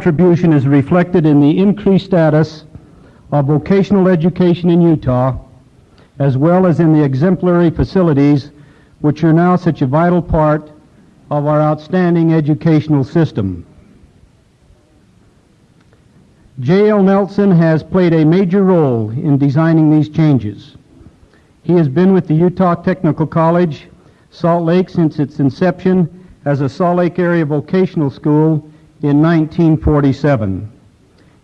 contribution is reflected in the increased status of vocational education in Utah, as well as in the exemplary facilities which are now such a vital part of our outstanding educational system. J.L. Nelson has played a major role in designing these changes. He has been with the Utah Technical College, Salt Lake, since its inception as a Salt Lake area vocational school in 1947.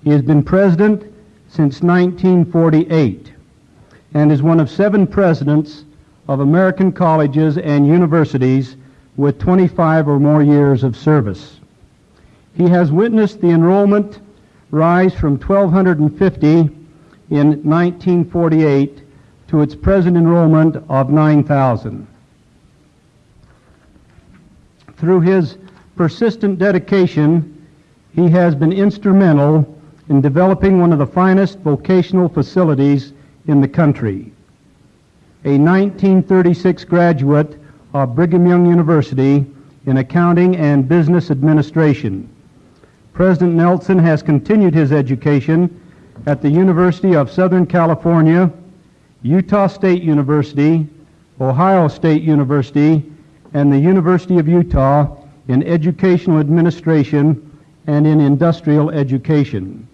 He has been president since 1948 and is one of seven presidents of American colleges and universities with 25 or more years of service. He has witnessed the enrollment rise from 1,250 in 1948 to its present enrollment of 9,000. Through his persistent dedication, he has been instrumental in developing one of the finest vocational facilities in the country. A 1936 graduate of Brigham Young University in accounting and business administration. President Nelson has continued his education at the University of Southern California, Utah State University, Ohio State University, and the University of Utah in educational administration and in industrial education.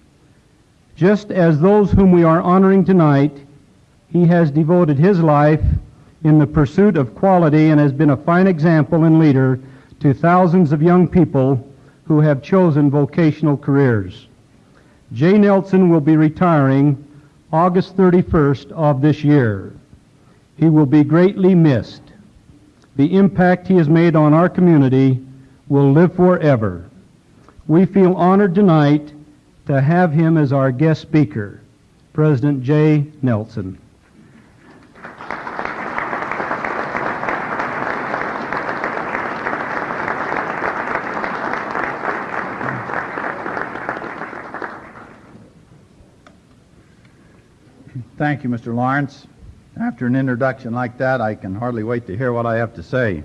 Just as those whom we are honoring tonight, he has devoted his life in the pursuit of quality and has been a fine example and leader to thousands of young people who have chosen vocational careers. Jay Nelson will be retiring August 31st of this year. He will be greatly missed. The impact he has made on our community will live forever. We feel honored tonight to have him as our guest speaker, President Jay Nelson. Thank you, Mr. Lawrence. After an introduction like that, I can hardly wait to hear what I have to say.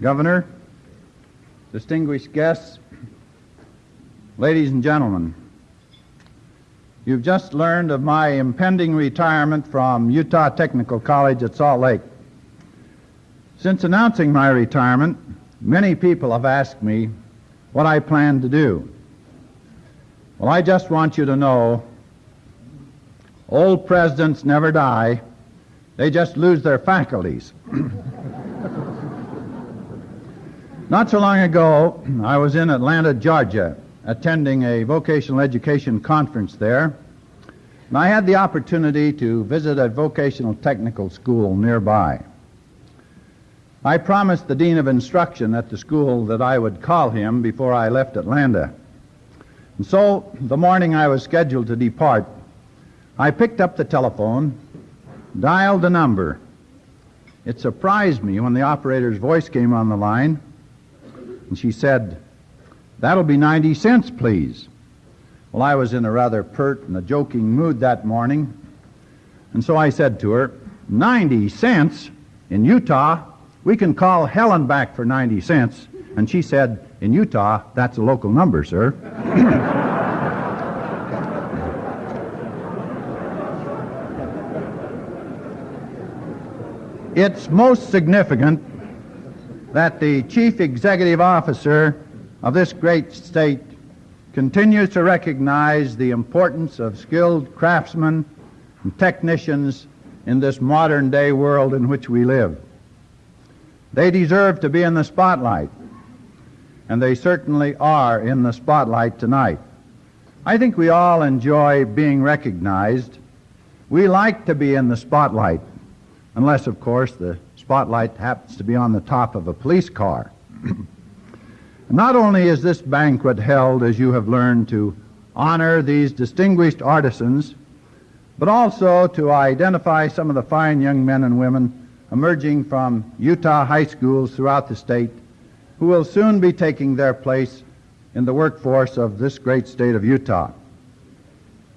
Governor, distinguished guests, ladies and gentlemen, you've just learned of my impending retirement from Utah Technical College at Salt Lake. Since announcing my retirement, many people have asked me what I plan to do. Well, I just want you to know old presidents never die, they just lose their faculties. Not so long ago, I was in Atlanta, Georgia, attending a vocational education conference there. And I had the opportunity to visit a vocational technical school nearby. I promised the dean of instruction at the school that I would call him before I left Atlanta. And so, the morning I was scheduled to depart, I picked up the telephone, dialed the number. It surprised me when the operator's voice came on the line. And she said, That'll be 90 cents, please. Well, I was in a rather pert and a joking mood that morning, and so I said to her, 90 cents? In Utah, we can call Helen back for 90 cents. And she said, In Utah, that's a local number, sir. it's most significant that the chief executive officer of this great state continues to recognize the importance of skilled craftsmen and technicians in this modern day world in which we live. They deserve to be in the spotlight, and they certainly are in the spotlight tonight. I think we all enjoy being recognized. We like to be in the spotlight, unless, of course, the spotlight happens to be on the top of a police car. Not only is this banquet held, as you have learned, to honor these distinguished artisans, but also to identify some of the fine young men and women emerging from Utah high schools throughout the state who will soon be taking their place in the workforce of this great state of Utah.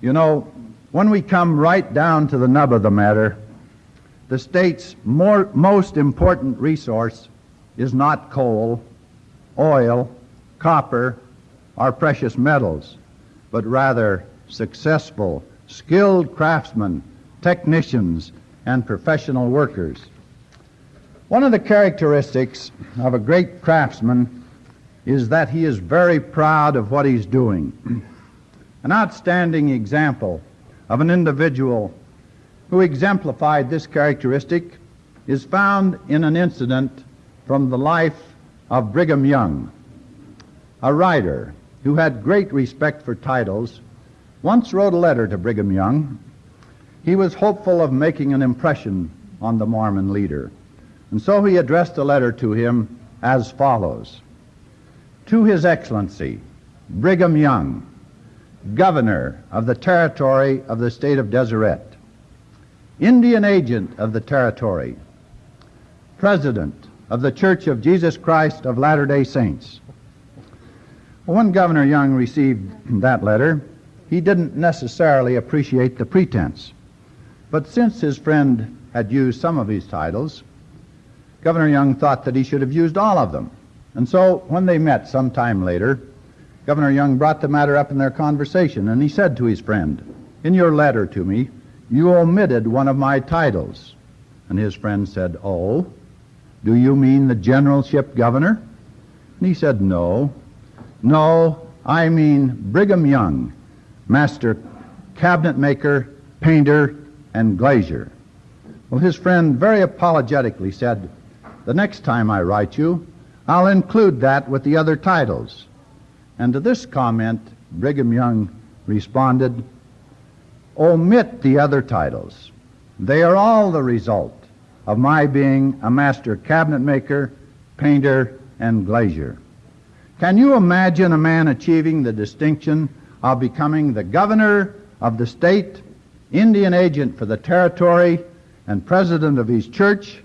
You know, when we come right down to the nub of the matter, the state's more, most important resource is not coal, oil, copper, or precious metals, but rather successful, skilled craftsmen, technicians, and professional workers. One of the characteristics of a great craftsman is that he is very proud of what he's doing. An outstanding example of an individual who exemplified this characteristic is found in an incident from the life of Brigham Young. A writer who had great respect for titles once wrote a letter to Brigham Young. He was hopeful of making an impression on the Mormon leader. And so he addressed a letter to him as follows To His Excellency, Brigham Young, Governor of the Territory of the State of Deseret, Indian Agent of the Territory, President of the Church of Jesus Christ of Latter day Saints. When Governor Young received that letter, he didn't necessarily appreciate the pretense. But since his friend had used some of his titles, Governor Young thought that he should have used all of them. And so when they met some time later, Governor Young brought the matter up in their conversation, and he said to his friend, In your letter to me, you omitted one of my titles. And his friend said, Oh, do you mean the generalship governor? And he said, No. No, I mean Brigham Young, master cabinet maker, painter, and glazier. Well, his friend very apologetically said, The next time I write you, I'll include that with the other titles. And to this comment, Brigham Young responded, Omit the other titles. They are all the result of my being a master cabinet maker, painter, and glazier. Can you imagine a man achieving the distinction of becoming the governor of the state, Indian agent for the territory, and president of his church,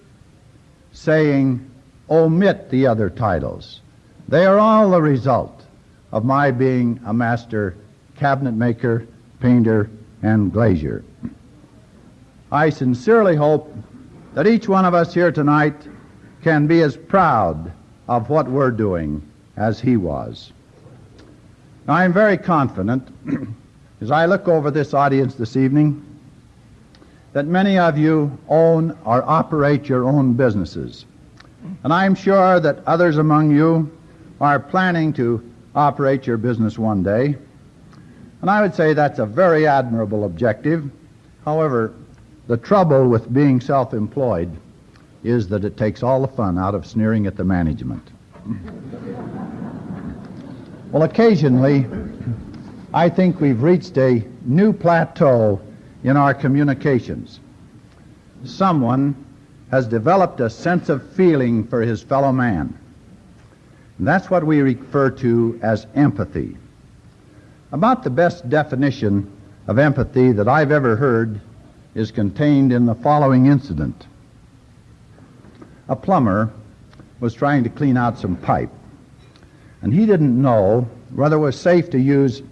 saying, omit the other titles? They are all the result of my being a master cabinet maker, painter, and glazier. I sincerely hope that each one of us here tonight can be as proud of what we're doing as he was. Now, I'm very confident, as I look over this audience this evening, that many of you own or operate your own businesses. And I'm sure that others among you are planning to operate your business one day. And I would say that's a very admirable objective. However, the trouble with being self employed is that it takes all the fun out of sneering at the management. well, occasionally, I think we've reached a new plateau in our communications. Someone has developed a sense of feeling for his fellow man. And that's what we refer to as empathy. About the best definition of empathy that I've ever heard is contained in the following incident. A plumber was trying to clean out some pipe, and he didn't know whether it was safe to use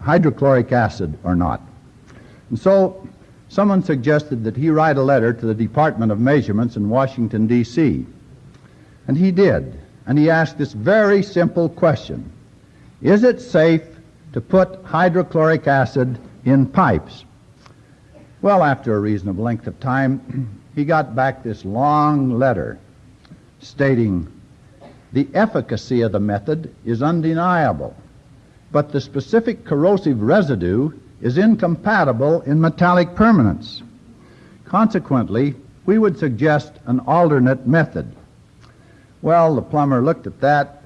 hydrochloric acid or not. And so someone suggested that he write a letter to the Department of Measurements in Washington, D.C. And he did. And he asked this very simple question Is it safe to put hydrochloric acid in pipes? Well, after a reasonable length of time, he got back this long letter stating the efficacy of the method is undeniable, but the specific corrosive residue is incompatible in metallic permanence. Consequently, we would suggest an alternate method. Well, the plumber looked at that.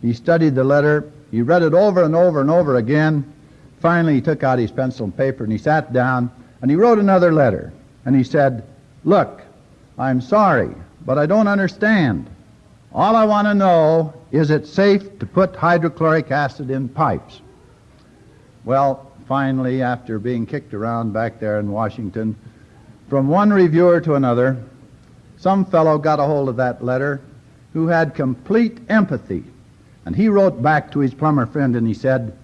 He studied the letter. He read it over and over and over again. Finally, he took out his pencil and paper and he sat down and he wrote another letter. And he said, Look, I'm sorry, but I don't understand. All I want to know is it safe to put hydrochloric acid in pipes? Well, finally, after being kicked around back there in Washington, from one reviewer to another, some fellow got a hold of that letter who had complete empathy. And he wrote back to his plumber friend and he said,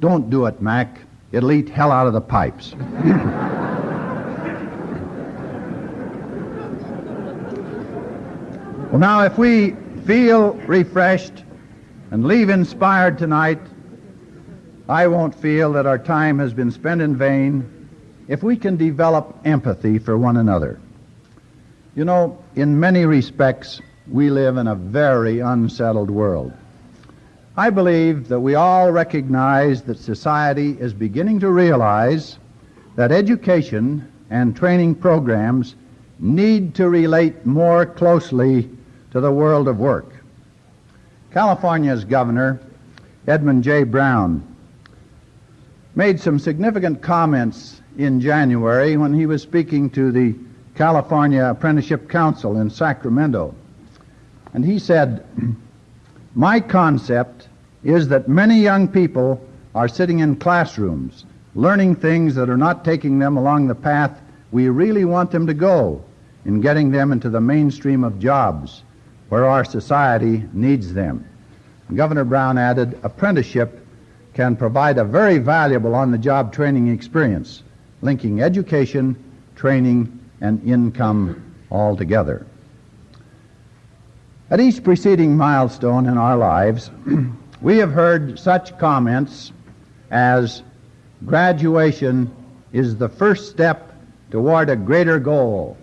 Don't do it, Mac. It'll eat hell out of the pipes. well, now, if we feel refreshed and leave inspired tonight, I won't feel that our time has been spent in vain if we can develop empathy for one another. You know, in many respects, we live in a very unsettled world. I believe that we all recognize that society is beginning to realize that education and training programs need to relate more closely to the world of work. California's governor, Edmund J. Brown, made some significant comments in January when he was speaking to the California Apprenticeship Council in Sacramento. And he said, My concept is that many young people are sitting in classrooms learning things that are not taking them along the path we really want them to go in getting them into the mainstream of jobs where our society needs them. Governor Brown added, apprenticeship can provide a very valuable on the job training experience, linking education, training, and income all together. At each preceding milestone in our lives, we have heard such comments as graduation is the first step toward a greater goal,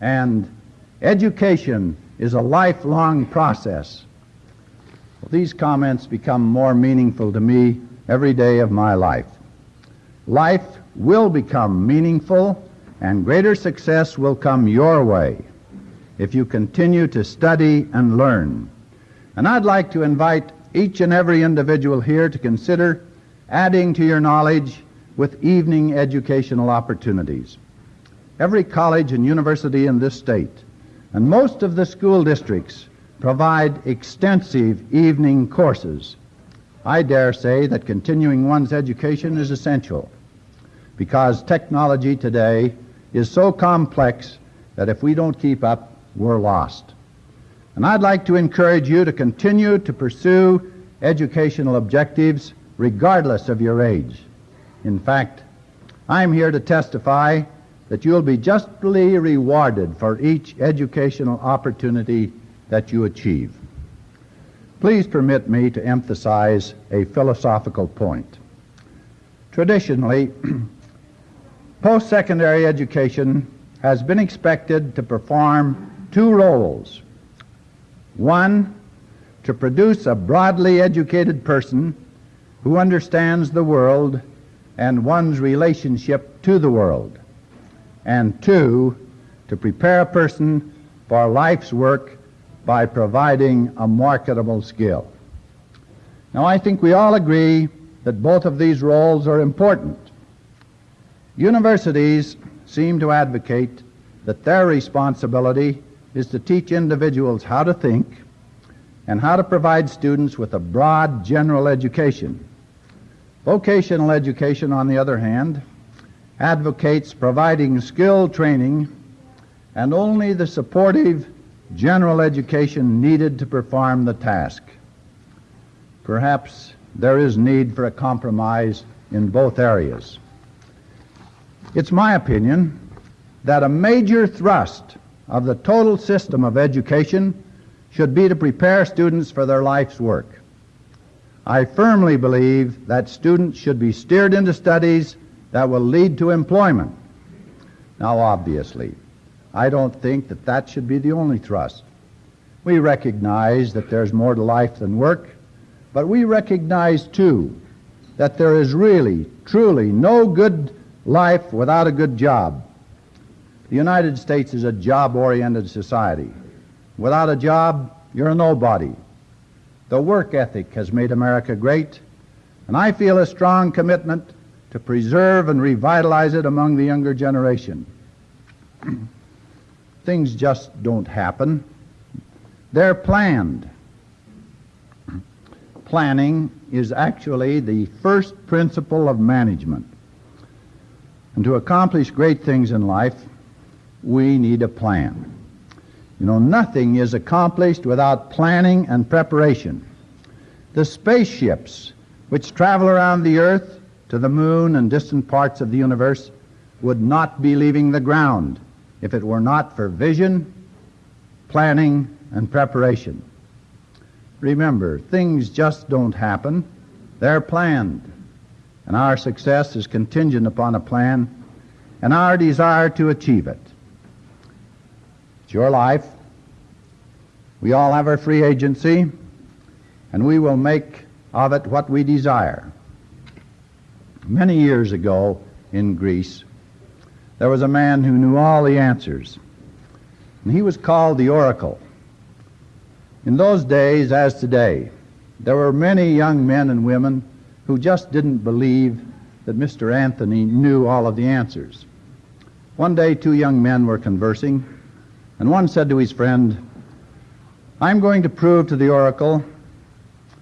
and education is a lifelong process. Well, these comments become more meaningful to me every day of my life. Life will become meaningful, and greater success will come your way if you continue to study and learn. And I'd like to invite each and every individual here to consider adding to your knowledge with evening educational opportunities. Every college and university in this state and most of the school districts provide extensive evening courses. I dare say that continuing one's education is essential because technology today is so complex that if we don't keep up, we're lost. And I'd like to encourage you to continue to pursue educational objectives regardless of your age. In fact, I'm here to testify that you'll be justly rewarded for each educational opportunity that you achieve. Please permit me to emphasize a philosophical point. Traditionally, post secondary education has been expected to perform two roles. One, to produce a broadly educated person who understands the world and one's relationship to the world and two, to prepare a person for life's work by providing a marketable skill. Now, I think we all agree that both of these roles are important. Universities seem to advocate that their responsibility is to teach individuals how to think and how to provide students with a broad general education. Vocational education, on the other hand, advocates providing skill training and only the supportive general education needed to perform the task. Perhaps there is need for a compromise in both areas. It's my opinion that a major thrust of the total system of education should be to prepare students for their life's work. I firmly believe that students should be steered into studies that will lead to employment. Now, obviously, I don't think that that should be the only thrust. We recognize that there's more to life than work, but we recognize, too, that there is really, truly no good life without a good job. The United States is a job oriented society. Without a job, you're a nobody. The work ethic has made America great, and I feel a strong commitment to preserve and revitalize it among the younger generation. Things just don't happen. They're planned. Planning is actually the first principle of management. And to accomplish great things in life, we need a plan. You know, nothing is accomplished without planning and preparation. The spaceships which travel around the earth to the moon and distant parts of the universe would not be leaving the ground if it were not for vision, planning, and preparation. remember, things just don't happen. They're planned. And our success is contingent upon a plan and our desire to achieve it. It's your life. We all have our free agency, and we will make of it what we desire. Many years ago in Greece, there was a man who knew all the answers, and he was called the Oracle. In those days, as today, there were many young men and women who just didn't believe that Mr. Anthony knew all of the answers. One day, two young men were conversing, and one said to his friend, I'm going to prove to the oracle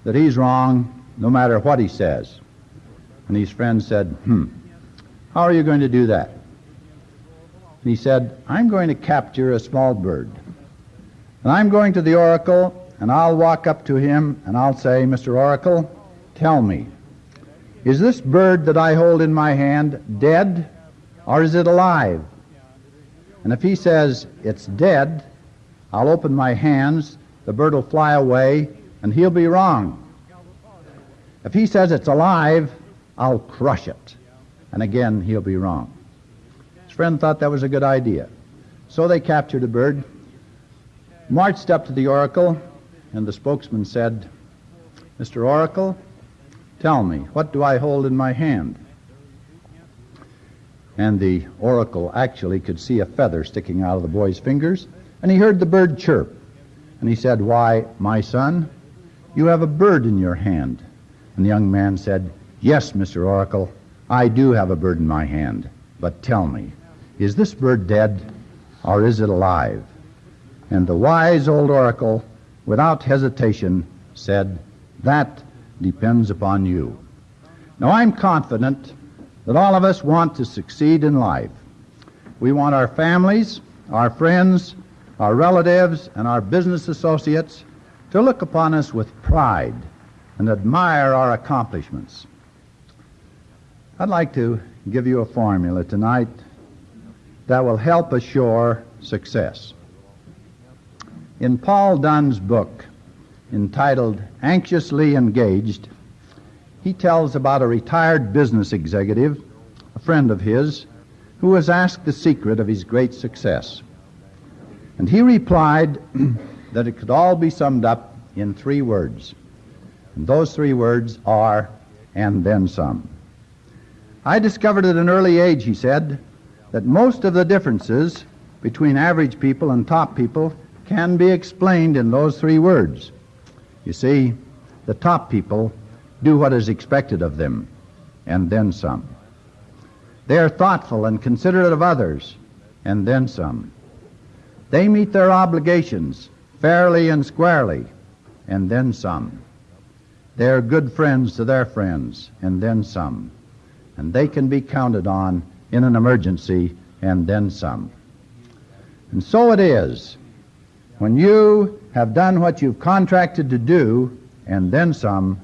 that he's wrong no matter what he says. And his friend said, Hmm, how are you going to do that? And he said, I'm going to capture a small bird. And I'm going to the oracle, and I'll walk up to him, and I'll say, Mr. Oracle, tell me, is this bird that I hold in my hand dead, or is it alive? And if he says it's dead, I'll open my hands the bird will fly away, and he'll be wrong. If he says it's alive, I'll crush it. And again, he'll be wrong. His friend thought that was a good idea. So they captured a bird, marched up to the oracle, and the spokesman said, Mr. Oracle, tell me, what do I hold in my hand? And the oracle actually could see a feather sticking out of the boy's fingers, and he heard the bird chirp. And he said, Why, my son, you have a bird in your hand. And the young man said, Yes, Mr. Oracle, I do have a bird in my hand. But tell me, is this bird dead or is it alive? And the wise old oracle, without hesitation, said, That depends upon you. Now, I'm confident that all of us want to succeed in life. We want our families, our friends, our relatives, and our business associates to look upon us with pride and admire our accomplishments. I'd like to give you a formula tonight that will help assure success. In Paul Dunn's book entitled Anxiously Engaged, he tells about a retired business executive, a friend of his, who was asked the secret of his great success. And he replied that it could all be summed up in three words. And those three words are, and then some. I discovered at an early age, he said, that most of the differences between average people and top people can be explained in those three words. You see, the top people do what is expected of them, and then some. They are thoughtful and considerate of others, and then some. They meet their obligations fairly and squarely, and then some. They are good friends to their friends, and then some. And they can be counted on in an emergency, and then some. And so it is. When you have done what you've contracted to do, and then some,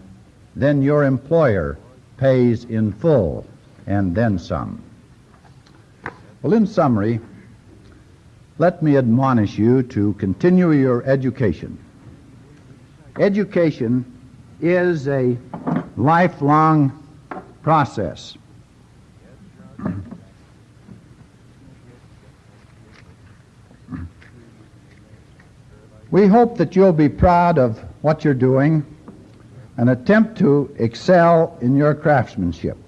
then your employer pays in full, and then some. Well, in summary, let me admonish you to continue your education. Education is a lifelong process. We hope that you'll be proud of what you're doing and attempt to excel in your craftsmanship.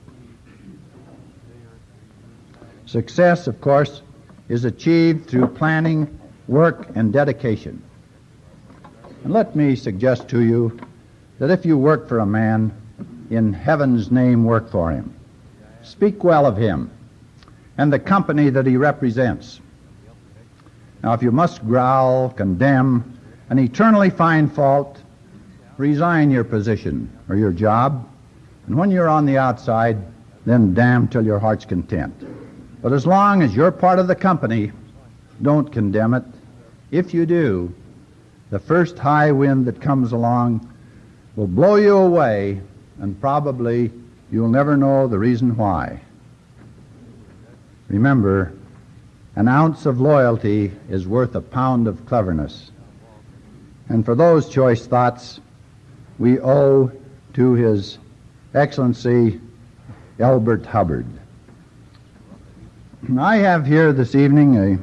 Success, of course, is achieved through planning, work, and dedication. And let me suggest to you that if you work for a man, in heaven's name work for him. Speak well of him and the company that he represents. Now, if you must growl, condemn, and eternally find fault, resign your position or your job, and when you're on the outside, then damn till your heart's content. But as long as you're part of the company, don't condemn it. If you do, the first high wind that comes along will blow you away, and probably you'll never know the reason why. Remember, an ounce of loyalty is worth a pound of cleverness. And for those choice thoughts, we owe to His Excellency Elbert Hubbard. I have here this evening a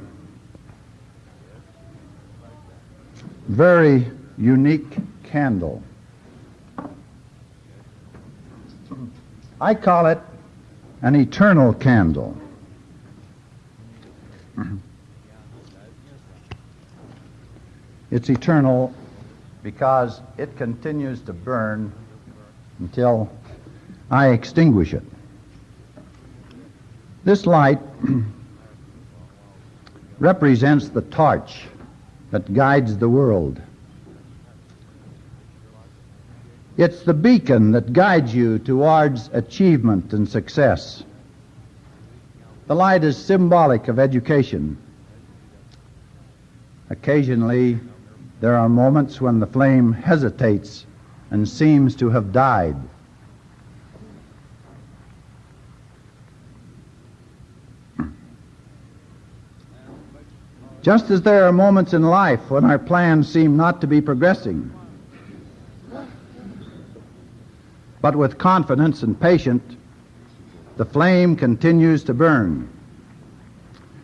very unique candle. I call it an eternal candle. It's eternal because it continues to burn until I extinguish it. This light represents the torch that guides the world. It's the beacon that guides you towards achievement and success. The light is symbolic of education. Occasionally, there are moments when the flame hesitates and seems to have died. Just as there are moments in life when our plans seem not to be progressing, but with confidence and patience, the flame continues to burn.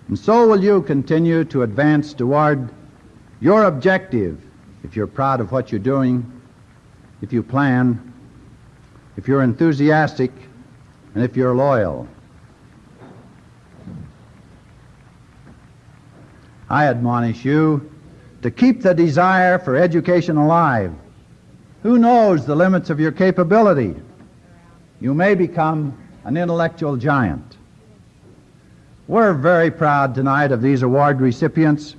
And so will you continue to advance toward your objective if you're proud of what you're doing, if you plan, if you're enthusiastic, and if you're loyal. I admonish you to keep the desire for education alive. Who knows the limits of your capability? You may become an intellectual giant. We're very proud tonight of these award recipients.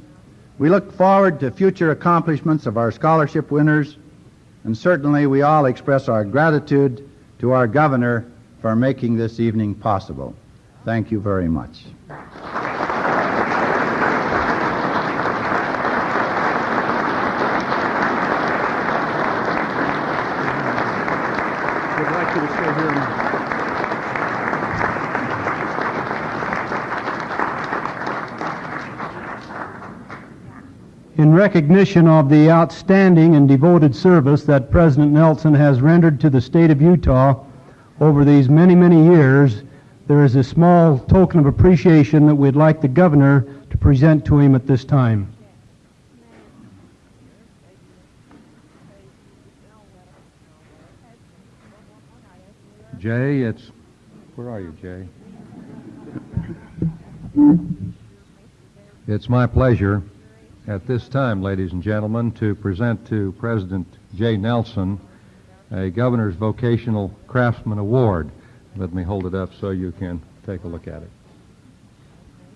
We look forward to future accomplishments of our scholarship winners, and certainly we all express our gratitude to our governor for making this evening possible. Thank you very much. Would like you to stay here and In recognition of the outstanding and devoted service that President Nelson has rendered to the state of Utah over these many, many years, there is a small token of appreciation that we'd like the governor to present to him at this time. Jay, it's, where are you, Jay? Hmm. It's my pleasure at this time, ladies and gentlemen, to present to President Jay Nelson a Governor's Vocational Craftsman Award. Let me hold it up so you can take a look at it.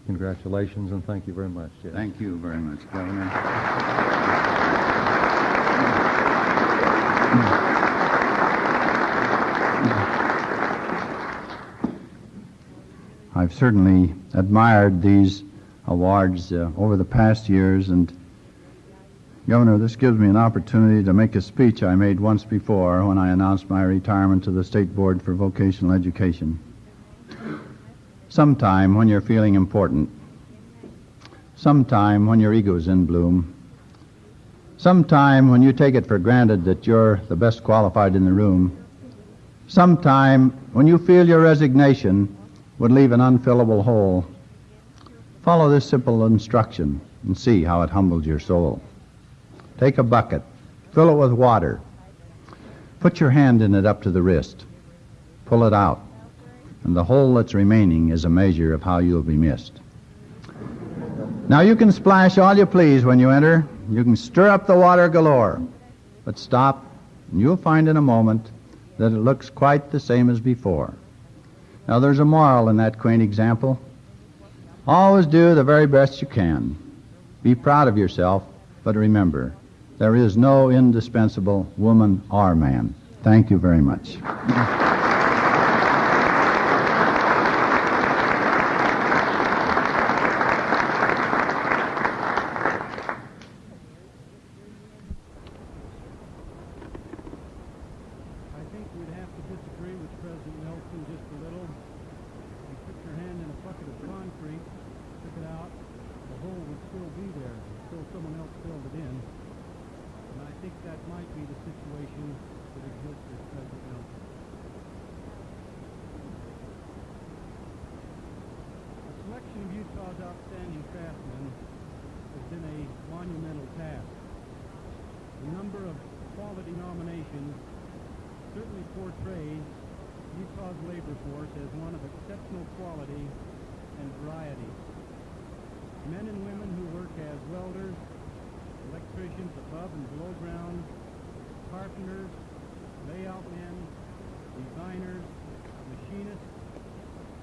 Congratulations and thank you very much, Jay. Thank you very much, Governor. I've certainly admired these awards uh, over the past years, and Governor, this gives me an opportunity to make a speech I made once before when I announced my retirement to the State Board for Vocational Education. Sometime when you're feeling important, sometime when your ego's in bloom, sometime when you take it for granted that you're the best qualified in the room, sometime when you feel your resignation would leave an unfillable hole, follow this simple instruction and see how it humbles your soul. Take a bucket, fill it with water, put your hand in it up to the wrist, pull it out, and the hole that's remaining is a measure of how you'll be missed. Now you can splash all you please when you enter. You can stir up the water galore. But stop, and you'll find in a moment that it looks quite the same as before. Now there's a moral in that quaint example. Always do the very best you can. Be proud of yourself, but remember, there is no indispensable woman or man. Thank you very much. I think we'd have to disagree with President Nelson just a little. You put your hand in a bucket of concrete, took it out, the hole would still be there until someone else filled it in. And I think that might be the situation Recognition of Utah's outstanding craftsmen has been a monumental task. The number of quality nominations certainly portrays Utah's labor force as one of exceptional quality and variety. Men and women who work as welders, electricians above and below ground, carpenters, layout men, designers, machinists,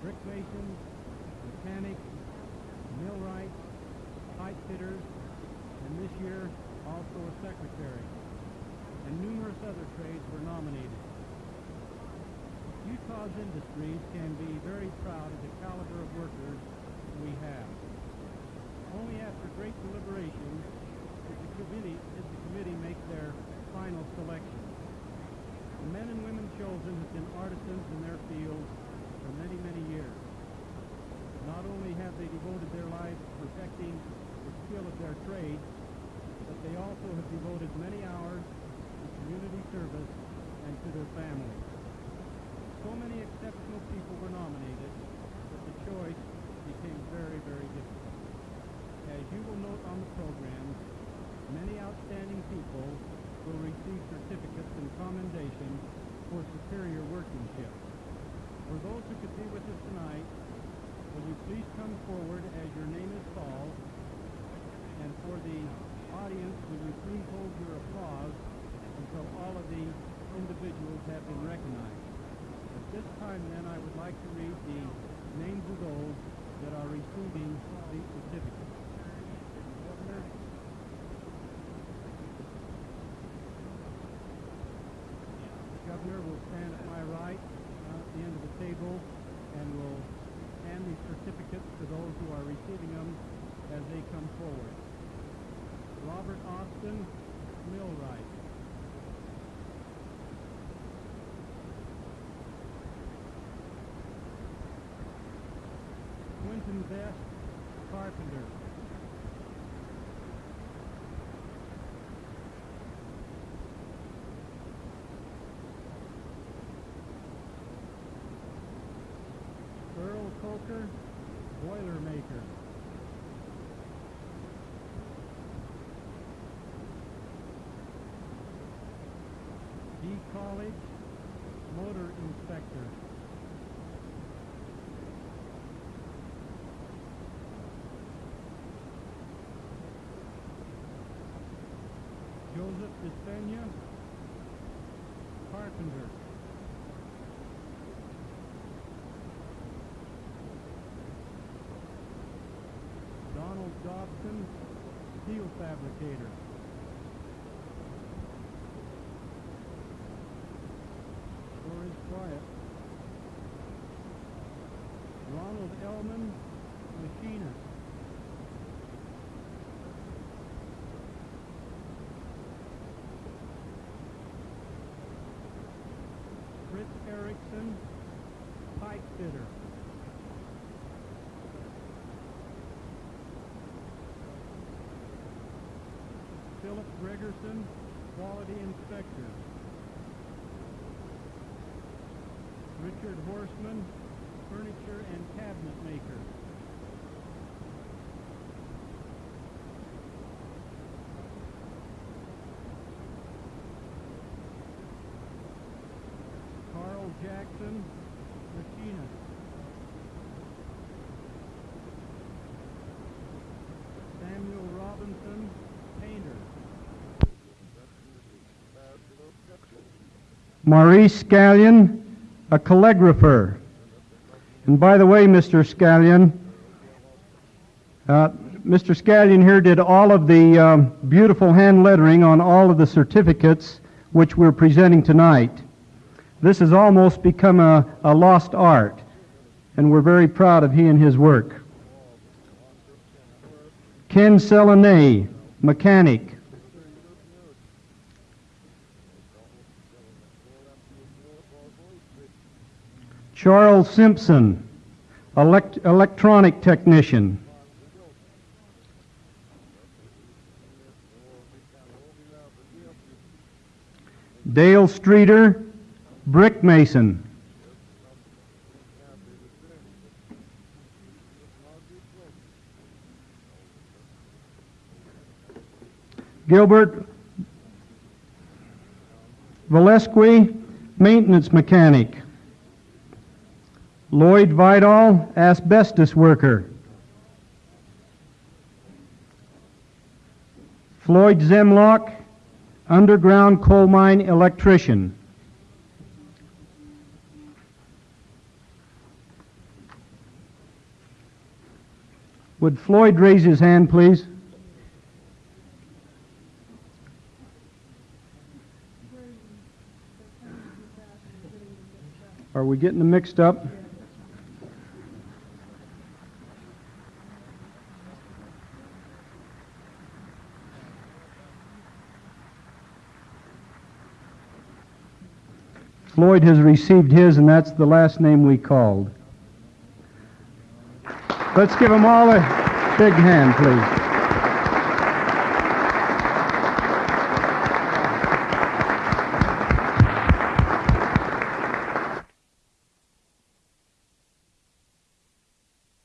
brick masons, mechanics, millwrights, pipe fitters, and this year also a secretary. And numerous other trades were nominated. Utah's industries can be very proud of the caliber of workers we have. Only after great deliberation committee, did the committee make their final selection. The men and women chosen have been artisans in their fields for many, many years. Not only have they devoted their lives to perfecting the skill of their trade, but they also have devoted many hours to community service and to their families. So many exceptional people were nominated that the choice became very, very difficult. As you will note on the program, outstanding people will receive certificates and commendation for superior workmanship. For those who could be with us tonight, will you please come forward as your name is called? And for the audience, will you please hold your applause until all of the individuals have been recognized? At this time, then, I would like to read the names of those that are receiving these certificates. Governor, will stand at my right uh, at the end of the table and will hand these certificates to those who are receiving them as they come forward. Robert Austin Millwright. Quentin Best Carpenter. Despena, Carpenter. Donald Dobson, Steel Fabricator. Sure is quiet. Ronald Ellman, Philip Gregerson, Quality Inspector. Richard Horseman, Furniture and Cabinet Maker. Carl Jackson, Maurice Scallion, a calligrapher. And by the way, Mr. Scallion, uh, Mr. Scallion here did all of the um, beautiful hand lettering on all of the certificates which we're presenting tonight. This has almost become a, a lost art, and we're very proud of he and his work. Ken Selenay, mechanic. Charles Simpson, elect electronic technician. Dale Streeter, brick mason. Gilbert Valesqui, maintenance mechanic. Lloyd Vidal, asbestos worker. Floyd Zemlock, underground coal mine electrician. Would Floyd raise his hand, please? Are we getting them mixed up? Floyd has received his, and that's the last name we called. Let's give them all a big hand, please.